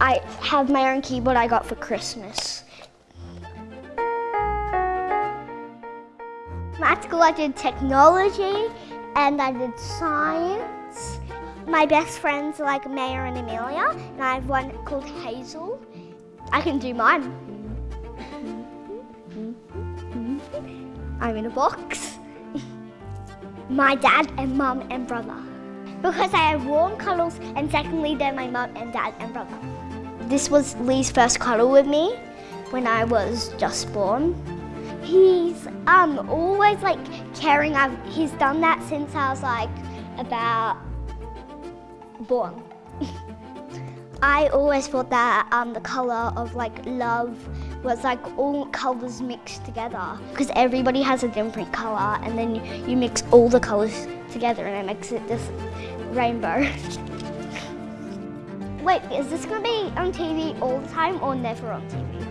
I have my own keyboard I got for Christmas. At school I did technology and I did science. My best friends are like Maya and Amelia and I have one called Hazel. I can do mine. I'm in a box. my dad and mum and brother. Because I have warm cuddles and secondly they're my mum and dad and brother. This was Lee's first cuddle with me when I was just born. He's um always like caring. I've, he's done that since I was like about born. I always thought that um, the colour of like love was like all colours mixed together because everybody has a different colour and then you, you mix all the colours together and it makes it this rainbow. Wait, is this going to be on TV all the time or never on TV?